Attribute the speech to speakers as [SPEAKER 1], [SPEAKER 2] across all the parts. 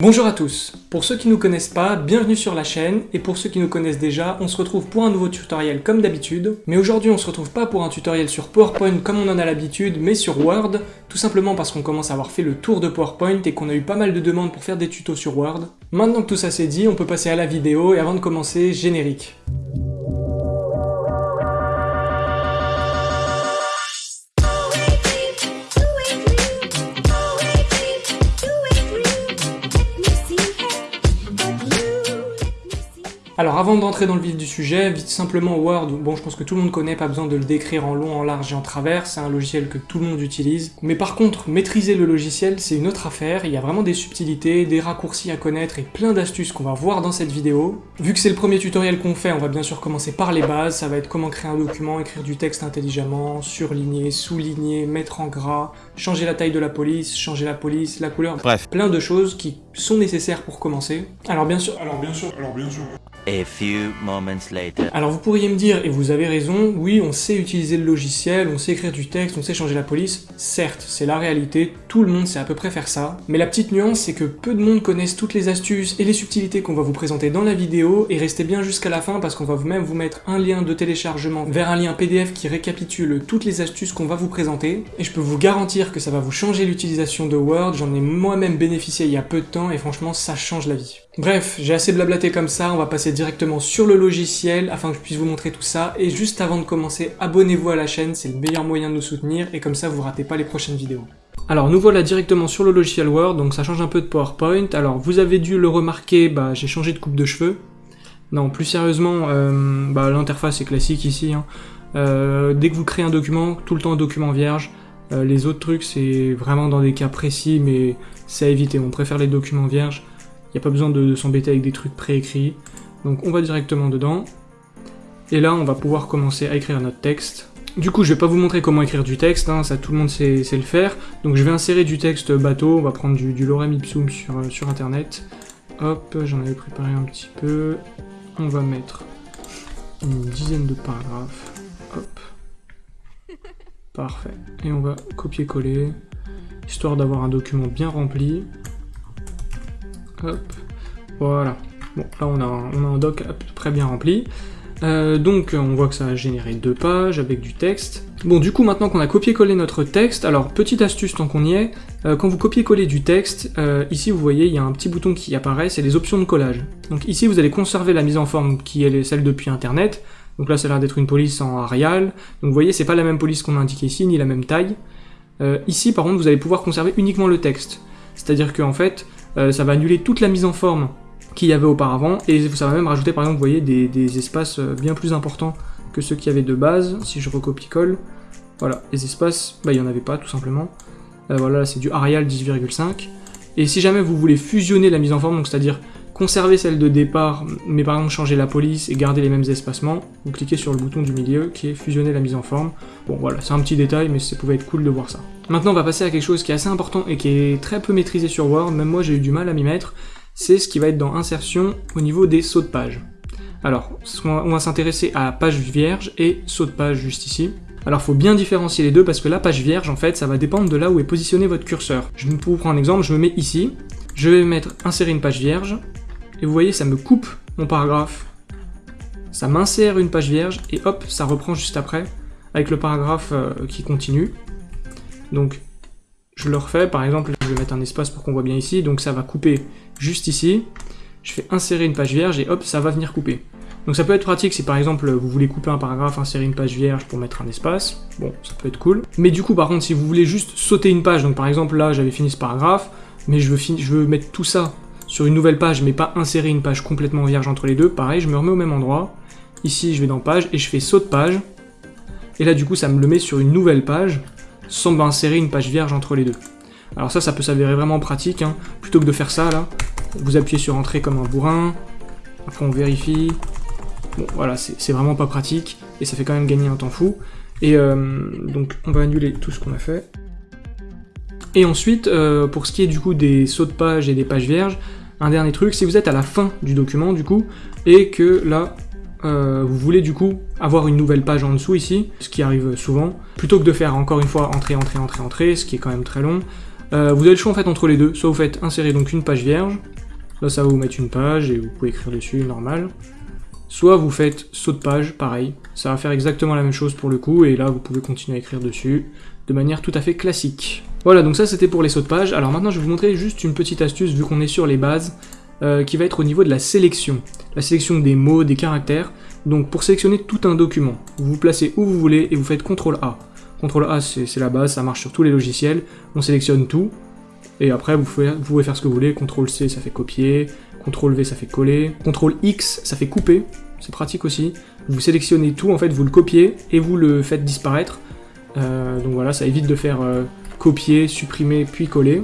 [SPEAKER 1] Bonjour à tous, pour ceux qui ne nous connaissent pas, bienvenue sur la chaîne, et pour ceux qui nous connaissent déjà, on se retrouve pour un nouveau tutoriel comme d'habitude, mais aujourd'hui on se retrouve pas pour un tutoriel sur PowerPoint comme on en a l'habitude, mais sur Word, tout simplement parce qu'on commence à avoir fait le tour de PowerPoint et qu'on a eu pas mal de demandes pour faire des tutos sur Word. Maintenant que tout ça c'est dit, on peut passer à la vidéo, et avant de commencer, générique. Alors avant d'entrer dans le vif du sujet, vite simplement Word, bon je pense que tout le monde connaît, pas besoin de le décrire en long, en large et en travers, c'est un logiciel que tout le monde utilise. Mais par contre, maîtriser le logiciel, c'est une autre affaire, il y a vraiment des subtilités, des raccourcis à connaître et plein d'astuces qu'on va voir dans cette vidéo. Vu que c'est le premier tutoriel qu'on fait, on va bien sûr commencer par les bases, ça va être comment créer un document, écrire du texte intelligemment, surligner, souligner, mettre en gras, changer la taille de la police, changer la police, la couleur, bref, plein de choses qui sont nécessaires pour commencer. Alors bien sûr,
[SPEAKER 2] Alors bien sûr, alors bien sûr.
[SPEAKER 1] Alors vous pourriez me dire, et vous avez raison, oui, on sait utiliser le logiciel, on sait écrire du texte, on sait changer la police. Certes, c'est la réalité, tout le monde sait à peu près faire ça. Mais la petite nuance, c'est que peu de monde connaissent toutes les astuces et les subtilités qu'on va vous présenter dans la vidéo, et restez bien jusqu'à la fin parce qu'on va vous même vous mettre un lien de téléchargement vers un lien PDF qui récapitule toutes les astuces qu'on va vous présenter. Et je peux vous garantir que ça va vous changer l'utilisation de Word, j'en ai moi-même bénéficié il y a peu de temps, et franchement, ça change la vie. Bref, j'ai assez blablaté comme ça, on va passer directement sur le logiciel afin que je puisse vous montrer tout ça. Et juste avant de commencer, abonnez-vous à la chaîne, c'est le meilleur moyen de nous soutenir et comme ça vous ratez pas les prochaines vidéos. Alors nous voilà directement sur le logiciel Word, donc ça change un peu de PowerPoint. Alors vous avez dû le remarquer, bah, j'ai changé de coupe de cheveux. Non, plus sérieusement, euh, bah, l'interface est classique ici. hein. Euh, dès que vous créez un document, tout le temps un document vierge. Euh, les autres trucs, c'est vraiment dans des cas précis, mais c'est à éviter. On préfère les documents vierges. Il n'y a pas besoin de, de s'embêter avec des trucs préécrits. Donc on va directement dedans. Et là, on va pouvoir commencer à écrire notre texte. Du coup, je vais pas vous montrer comment écrire du texte, hein, ça tout le monde sait, sait le faire. Donc je vais insérer du texte bateau, on va prendre du, du lorem ipsum sur, euh, sur internet. Hop, j'en avais préparé un petit peu. On va mettre une dizaine de paragraphes. Hop. Parfait. Et on va copier-coller, histoire d'avoir un document bien rempli. Hop. Voilà. Bon, là on a, un, doc à peu près bien rempli. Euh, donc on voit que ça a généré deux pages avec du texte. Bon du coup maintenant qu'on a copié-collé notre texte, alors petite astuce tant qu'on y est, euh, quand vous copiez-collez du texte, euh, ici vous voyez il y a un petit bouton qui apparaît, c'est les options de collage. Donc ici vous allez conserver la mise en forme qui est celle depuis internet, donc là ça a l'air d'être une police en Arial, donc vous voyez c'est pas la même police qu'on a indiqué ici, ni la même taille. Ici par contre vous allez pouvoir conserver uniquement le texte, c'est-à-dire que en fait euh, ça va annuler toute la mise en forme qu'il y avait auparavant, et ça va même rajouter par exemple, des, espaces euh, bien plus importants que ceux qu'il y avait de base, si je recopie-colle, voilà, les espaces, bah il n'y en avait pas tout simplement, Euh, voilà, là, c'est du Arial 10,5, et si jamais vous voulez fusionner la mise en forme, donc c'est-à-dire conserver celle de départ, mais par exemple changer la police et garder les mêmes espacements, vous cliquez sur le bouton du milieu qui est fusionner la mise en forme, bon voilà, c'est un petit détail, mais ça pouvait être cool de voir ça. Maintenant on va passer à quelque chose qui est assez important et qui est très peu maîtrisé sur Word, même moi j'ai eu du mal à m'y mettre, c'est ce qui va être dans insertion au niveau des sauts de page. Alors, on va s'intéresser à page vierge et saut de page juste ici. Alors faut bien différencier les deux parce que la page vierge en fait ça va dépendre de là où est positionné votre curseur. Je pour vous prendre un exemple, je me mets ici, je vais mettre insérer une page vierge, et vous voyez ça me coupe mon paragraphe. Ça m'insère une page vierge et hop ça reprend juste après avec le paragraphe euh, qui continue. Donc je le refais, par exemple, je vais mettre un espace pour qu'on voit bien ici, donc ça va couper juste ici. Je fais insérer une page vierge et hop, ça va venir couper. Donc ça peut être pratique si par exemple vous voulez couper un paragraphe, insérer une page vierge pour mettre un espace, bon, ça peut être cool. Mais du coup, par contre, si vous voulez juste sauter une page, donc par exemple là, j'avais fini ce paragraphe, mais je veux, je veux mettre tout ça sur une nouvelle page, mais pas insérer une page complètement vierge entre les deux, pareil, je me remets au même endroit. Ici, je vais dans page et je fais saut de page. Et là, du coup, ça me le met sur une nouvelle page, sans m'insérer une page vierge entre les deux. Alors ça, ça peut s'avérer vraiment pratique, hein. plutôt que de faire ça, là, vous appuyez sur entrée comme un bourrin, après on vérifie, bon voilà, c'est vraiment pas pratique, et ça fait quand même gagner un temps fou, et euh, donc on va annuler tout ce qu'on a fait. Et ensuite, euh, pour ce qui est du coup des sauts de page et des pages vierges, un dernier truc, si vous êtes à la fin du document du coup, et que là, euh, vous voulez du coup avoir une nouvelle page en dessous ici, ce qui arrive souvent, plutôt que de faire encore une fois entrée, entrée, entrée, entrée, ce qui est quand même très long, Euh, vous avez le choix en fait entre les deux, soit vous faites insérer donc une page vierge, là ça va vous mettre une page et vous pouvez écrire dessus, normal. Soit vous faites saut de page, pareil, ça va faire exactement la même chose pour le coup, et là vous pouvez continuer à écrire dessus, de manière tout à fait classique. Voilà, donc ça c'était pour les sauts de page, alors maintenant je vais vous montrer juste une petite astuce, vu qu'on est sur les bases, euh, qui va être au niveau de la sélection. La sélection des mots, des caractères, donc pour sélectionner tout un document, vous vous placez où vous voulez et vous faites CTRL A. CTRL A c'est la base, ça marche sur tous les logiciels, on sélectionne tout, et après vous pouvez, faire ce que vous voulez, CTRL C ça fait copier, CTRL V ça fait coller, CTRL X ça fait couper, c'est pratique aussi. Vous sélectionnez tout, en fait vous le copiez et vous le faites disparaître. Euh, donc voilà, ça évite de faire euh, copier, supprimer, puis coller.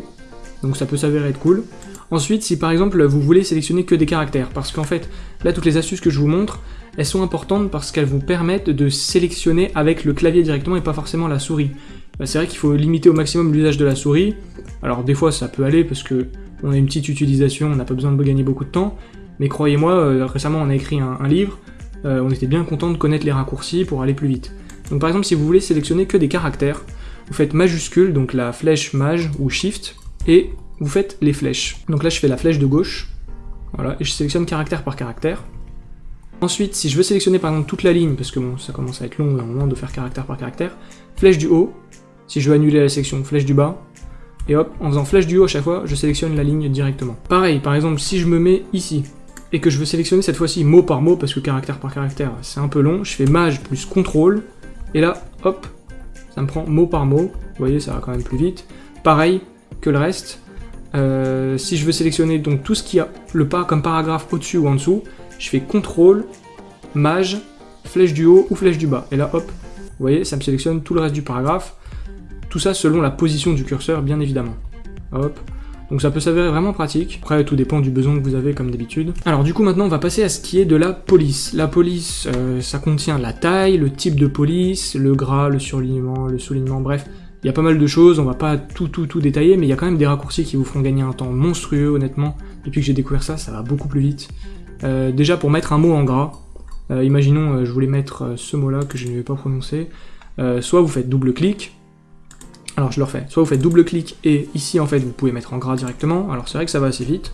[SPEAKER 1] Donc ça peut s'avérer être cool. Ensuite, si par exemple vous voulez sélectionner que des caractères, parce qu'en fait, là toutes les astuces que je vous montre, elles sont importantes parce qu'elles vous permettent de sélectionner avec le clavier directement et pas forcément la souris. Bah, c'est vrai qu'il faut limiter au maximum l'usage de la souris. Alors des fois ça peut aller parce que on a une petite utilisation, on n'a pas besoin de gagner beaucoup de temps, mais croyez-moi, euh, récemment on a écrit un, livre, on était bien content de connaître les raccourcis pour aller plus vite. Donc par exemple si vous voulez sélectionner que des caractères, vous faites majuscule, donc la flèche maj ou shift, et vous faites les flèches. Donc là je fais la flèche de gauche, voilà, et je sélectionne caractère par caractère. Ensuite, si je veux sélectionner par exemple toute la ligne, parce que bon, ça commence à être long à un moment de faire caractère par caractère, flèche du haut, si je veux annuler la section, flèche du bas, et hop, en faisant flèche du haut à chaque fois, je sélectionne la ligne directement. Pareil, par exemple, si je me mets ici, et que je veux sélectionner cette fois-ci mot par mot, parce que caractère par caractère, c'est un peu long, je fais maj plus contrôle, et là, hop, ça me prend mot par mot, vous voyez, ça va quand même plus vite. Pareil que le reste, euh, si je veux sélectionner donc tout ce qui a le comme paragraphe au-dessus ou en dessous, je fais contrôle, maj, flèche du haut ou flèche du bas, et là, hop, vous voyez, ça me sélectionne tout le reste du paragraphe, tout ça selon la position du curseur, bien évidemment. Hop. Donc ça peut s'avérer vraiment pratique. Après, tout dépend du besoin que vous avez, comme d'habitude. Alors du coup, maintenant, on va passer à ce qui est de la police. La police, euh, ça contient la taille, le type de police, le gras, le surlignement, le soulignement, bref. Il y a pas mal de choses, on va pas tout tout tout détailler, mais il y a quand même des raccourcis qui vous feront gagner un temps monstrueux, honnêtement. Depuis que j'ai découvert ça, ça va beaucoup plus vite. Euh, déjà, pour mettre un mot en gras, euh, imaginons, je voulais mettre ce mot-là que je ne vais pas prononcer, soit vous faites double clic, alors je le refais, soit vous faites double clic et ici en fait vous pouvez mettre en gras directement, alors c'est vrai que ça va assez vite,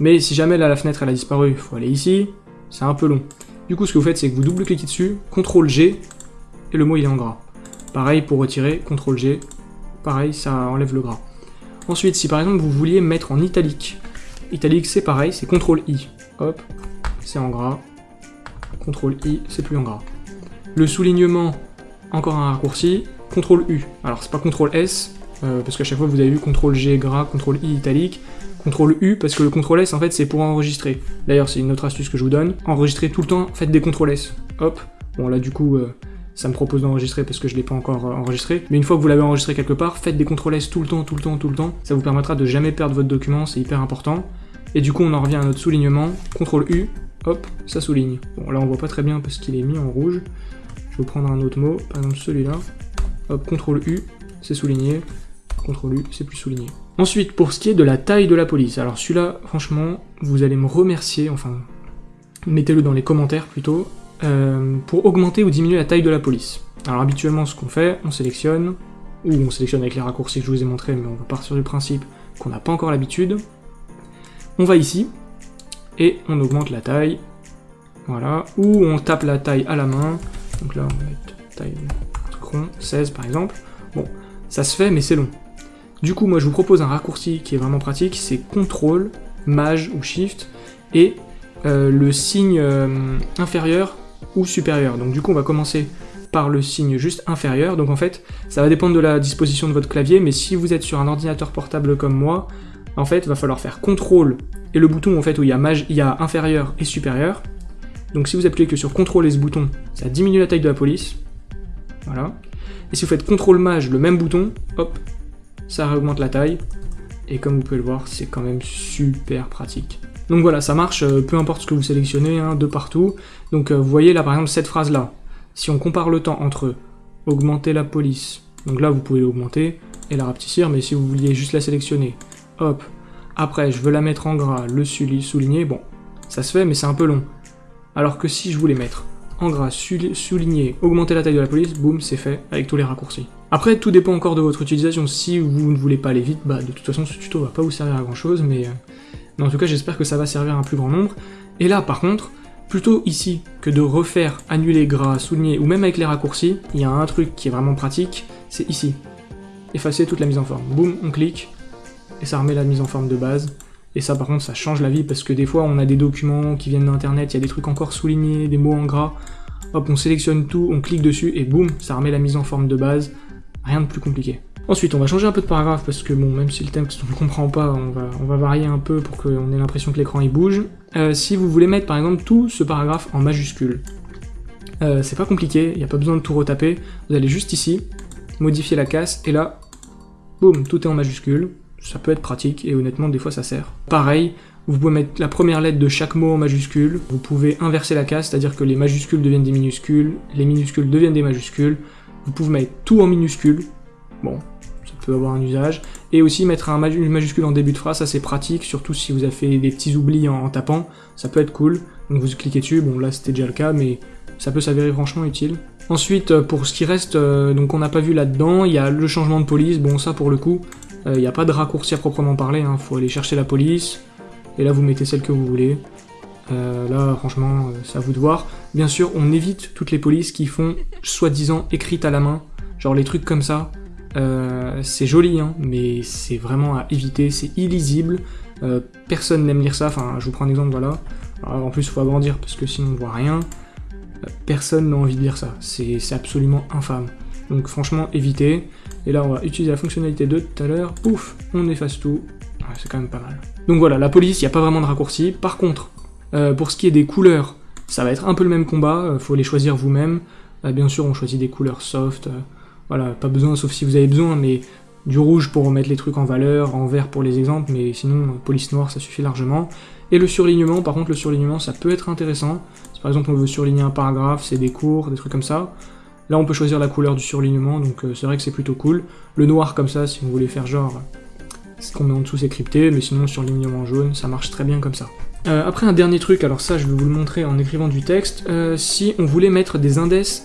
[SPEAKER 1] mais si jamais là la fenêtre elle a disparu, il faut aller ici, c'est un peu long. Du coup ce que vous faites c'est que vous double cliquez dessus, CTRL G, et le mot il est en gras. Pareil pour retirer, CTRL G, pareil ça enlève le gras. Ensuite si par exemple vous vouliez mettre en italique, italique c'est pareil, c'est CTRL I, hop, c'est en gras, CTRL I, c'est plus en gras. Le soulignement, encore un raccourci, CTRL U. Alors c'est pas CTRL S, euh, parce qu'à chaque fois vous avez vu CTRL G gras, CTRL I italique, CTRL U, parce que le CTRL S en fait c'est pour enregistrer. D'ailleurs c'est une autre astuce que je vous donne. Enregistrer tout le temps, faites des CTRL S. Hop. Bon là du coup euh, ça me propose d'enregistrer parce que je l'ai pas encore euh, enregistré. Mais une fois que vous l'avez enregistré quelque part, faites des CTRL S tout le temps, tout le temps, tout le temps. Ça vous permettra de jamais perdre votre document, c'est hyper important. Et du coup on en revient à notre soulignement, CTRL U, hop, ça souligne. Bon là on voit pas très bien parce qu'il est mis en rouge. Je vais prendre un autre mot, par exemple celui-là. Hop, CTRL U, c'est souligné. CTRL U, c'est plus souligné. Ensuite, pour ce qui est de la taille de la police, alors celui-là, franchement, vous allez me remercier, enfin, mettez-le dans les commentaires plutôt, euh, pour augmenter ou diminuer la taille de la police. Alors habituellement, ce qu'on fait, on sélectionne, ou on sélectionne avec les raccourcis que je vous ai montrés, mais on va partir du principe qu'on n'a pas encore l'habitude. On va ici, et on augmente la taille, voilà, ou on tape la taille à la main, donc là on va mettre taille 16 par exemple. Bon, ça se fait, mais c'est long. Du coup, moi je vous propose un raccourci qui est vraiment pratique, c'est CTRL, MAJ ou SHIFT, et euh, le signe euh, inférieur ou supérieur. Donc du coup, on va commencer par le signe juste inférieur. Donc en fait, ça va dépendre de la disposition de votre clavier, mais si vous êtes sur un ordinateur portable comme moi, en fait, il va falloir faire CTRL et le bouton en fait où il y a, maj, il y a inférieur et supérieur. Donc si vous appuyez que sur CTRL et ce bouton, ça diminue la taille de la police. Voilà. Et si vous faites CTRL MAJ, le même bouton, hop, ça augmente la taille. Et comme vous pouvez le voir, c'est quand même super pratique. Donc voilà, ça marche, euh, peu importe ce que vous sélectionnez, hein, de partout. Donc euh, vous voyez là par exemple cette phrase-là. Si on compare le temps entre augmenter la police, donc là vous pouvez l'augmenter et la rapetissir, mais si vous vouliez juste la sélectionner, hop, après je veux la mettre en gras, le souligner, bon, ça se fait mais c'est un peu long. Alors que si je voulais mettre en gras, souligner, augmenter la taille de la police, boum, c'est fait avec tous les raccourcis. Après, tout dépend encore de votre utilisation. Si vous ne voulez pas aller vite, bah de toute façon, ce tuto va pas vous servir à grand chose, mais, euh, mais en tout cas, j'espère que ça va servir à un plus grand nombre. Et là, par contre, plutôt ici que de refaire annuler, gras, souligner, ou même avec les raccourcis, il y a un truc qui est vraiment pratique, c'est ici. Effacer toute la mise en forme. Boum, on clique, et ça remet la mise en forme de base. Et ça par contre ça change la vie parce que des fois on a des documents qui viennent d'internet, il y a des trucs encore soulignés, des mots en gras. Hop, on sélectionne tout, on clique dessus et boum, ça remet la mise en forme de base. Rien de plus compliqué. Ensuite, on va changer un peu de paragraphe parce que bon, même si le texte on ne comprend pas, on va, varier un peu pour qu'on ait l'impression que l'écran il bouge. Euh, si vous voulez mettre par exemple tout ce paragraphe en majuscule, euh, c'est pas compliqué, il n'y a pas besoin de tout retaper. Vous allez juste ici, modifier la casse et là, boum, tout est en majuscule ça peut être pratique et honnêtement des fois ça sert. Pareil, vous pouvez mettre la première lettre de chaque mot en majuscule, vous pouvez inverser la case, c'est-à-dire que les majuscules deviennent des minuscules, les minuscules deviennent des majuscules, vous pouvez mettre tout en minuscules, bon, ça peut avoir un usage, et aussi mettre un une majuscule en début de phrase, ça c'est pratique, surtout si vous avez fait des petits oublis en, tapant, ça peut être cool, donc vous cliquez dessus, bon là c'était déjà le cas, mais ça peut s'avérer franchement utile. Ensuite, euh, pour ce qui reste, euh, donc on n'a pas vu là-dedans, il y a le changement de police, bon ça pour le coup, il euh, n'y a pas de raccourci à proprement parler, il hein. faut aller chercher la police, et là vous mettez celle que vous voulez. Euh, là, franchement, euh, c'est à vous de voir. Bien sûr, on évite toutes les polices qui font soi-disant écrites à la main, genre les trucs comme ça. c'est joli, hein, mais c'est vraiment à éviter, c'est illisible. personne n'aime lire ça, enfin, je vous prends un exemple, voilà. en plus, il faut agrandir parce que sinon on voit rien. personne n'a envie de lire ça, c'est absolument infâme. Donc franchement, évitez. Et là, on va utiliser la fonctionnalité de tout à l'heure. Pouf, on efface tout. c'est quand même pas mal. Donc voilà, la police, il n'y a pas vraiment de raccourci. Par contre, euh, pour ce qui est des couleurs, ça va être un peu le même combat. Il euh, faut les choisir vous-même. Euh, bien sûr, on choisit des couleurs soft. voilà, pas besoin, sauf si vous avez besoin, mais du rouge pour remettre les trucs en valeur, en vert pour les exemples, mais sinon, police noire, ça suffit largement. Et le surlignement, par contre, le surlignement, ça peut être intéressant. Si par exemple on veut surligner un paragraphe, c'est des cours, des trucs comme ça. Là, on peut choisir la couleur du surlignement, donc euh, c'est vrai que c'est plutôt cool. Le noir, comme ça, si vous voulez faire genre... Ce qu'on met en dessous, c'est crypté, mais sinon, surlignement jaune, ça marche très bien comme ça. Euh, après, un dernier truc, alors ça, je vais vous le montrer en écrivant du texte. Euh, si on voulait mettre des index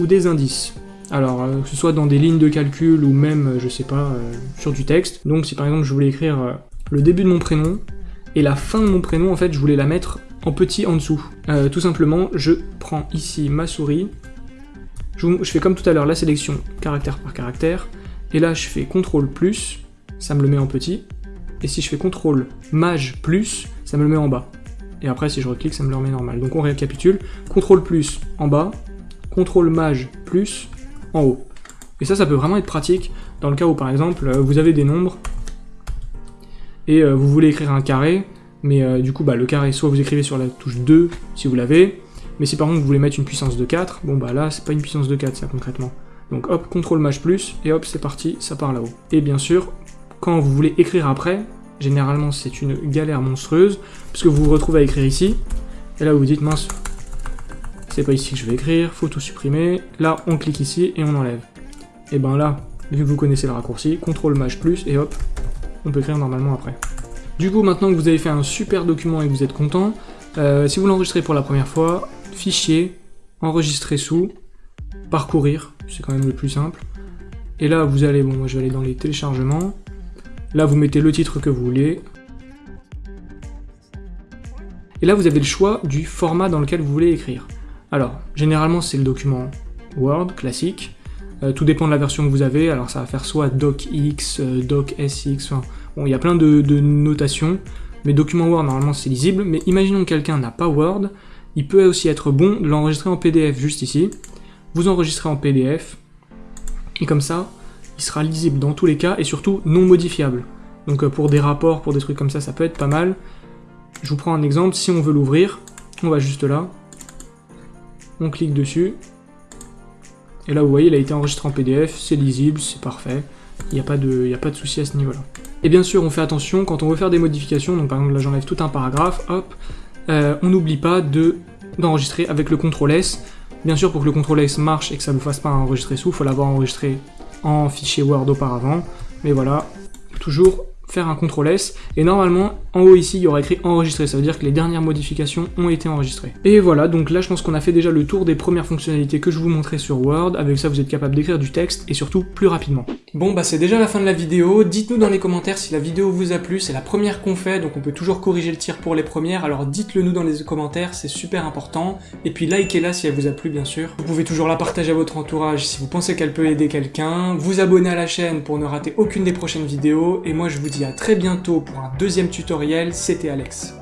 [SPEAKER 1] ou des indices. Alors, que ce soit dans des lignes de calcul ou même, je sais pas, sur du texte. Donc, si par exemple, je voulais écrire le début de mon prénom, et la fin de mon prénom, en fait, je voulais la mettre en petit en dessous. tout simplement, je prends ici ma souris, je, fais comme tout à l'heure la sélection caractère par caractère, et là je fais CTRL plus, ça me le met en petit, et si je fais CTRL maj plus, ça me le met en bas. Et après si je reclique, ça me le remet normal. Donc on récapitule, CTRL plus en bas, CTRL maj plus en haut. Et ça, ça peut vraiment être pratique dans le cas où par exemple vous avez des nombres, et euh, vous voulez écrire un carré, mais euh, du coup bah, le carré, soit vous écrivez sur la touche 2 si vous l'avez, mais si par contre vous voulez mettre une puissance de 4, bon bah là c'est pas une puissance de 4 ça concrètement. Donc hop, CTRL maj plus, et hop c'est parti, ça part là-haut. Et bien sûr, quand vous voulez écrire après, généralement c'est une galère monstrueuse, puisque vous vous retrouvez à écrire ici, et là vous vous dites mince, c'est pas ici que je vais écrire, faut tout supprimer, là on clique ici et on enlève. Et ben là, vu que vous connaissez le raccourci, CTRL maj plus, et hop, on peut écrire normalement après. Du coup, maintenant que vous avez fait un super document et que vous êtes content, euh, si vous l'enregistrez pour la première fois, fichier, enregistrer sous, parcourir, c'est quand même le plus simple. Et là, vous allez, bon, moi je vais aller dans les téléchargements. Là, vous mettez le titre que vous voulez. Et là, vous avez le choix du format dans lequel vous voulez écrire. Alors, généralement, c'est le document Word, classique. Euh, tout dépend de la version que vous avez. Alors, ça va faire soit DocX, euh, DocSX, enfin, bon, il y a plein de, de notations. Mais document Word, normalement, c'est lisible. Mais imaginons que quelqu'un n'a pas Word, il peut aussi être bon de l'enregistrer en PDF juste ici. Vous enregistrez en PDF, et comme ça, il sera lisible dans tous les cas, et surtout non modifiable. Donc euh, pour des rapports, pour des trucs comme ça, ça peut être pas mal. Je vous prends un exemple, si on veut l'ouvrir, on va juste là, on clique dessus, et là vous voyez, il a été enregistré en PDF, c'est lisible, c'est parfait, il n'y a pas de, a pas de souci à ce niveau-là. Et bien sûr, on fait attention, quand on veut faire des modifications, donc par exemple là j'enlève tout un paragraphe, hop, euh, on n'oublie pas de d'enregistrer avec le CTRL S. Bien sûr, pour que le CTRL S marche et que ça ne vous fasse pas enregistrer sous, il faut l'avoir enregistré en fichier Word auparavant. Mais voilà, toujours faire un CTRL S, et normalement, en haut ici, il y aura écrit enregistrer, ça veut dire que les dernières modifications ont été enregistrées. Et voilà, donc là je pense qu'on a fait déjà le tour des premières fonctionnalités que je vous montrais sur Word, avec ça vous êtes capable d'écrire du texte, et surtout plus rapidement. Bon bah c'est déjà la fin de la vidéo, dites-nous dans les commentaires si la vidéo vous a plu, c'est la première qu'on fait, donc on peut toujours corriger le tir pour les premières, alors dites-le nous dans les commentaires, c'est super important, et puis likez-la si elle vous a plu bien sûr. Vous pouvez toujours la partager à votre entourage si vous pensez qu'elle peut aider quelqu'un, vous abonner à la chaîne pour ne rater aucune des prochaines vidéos, et moi je à très bientôt pour un deuxième tutoriel, c'était Alex.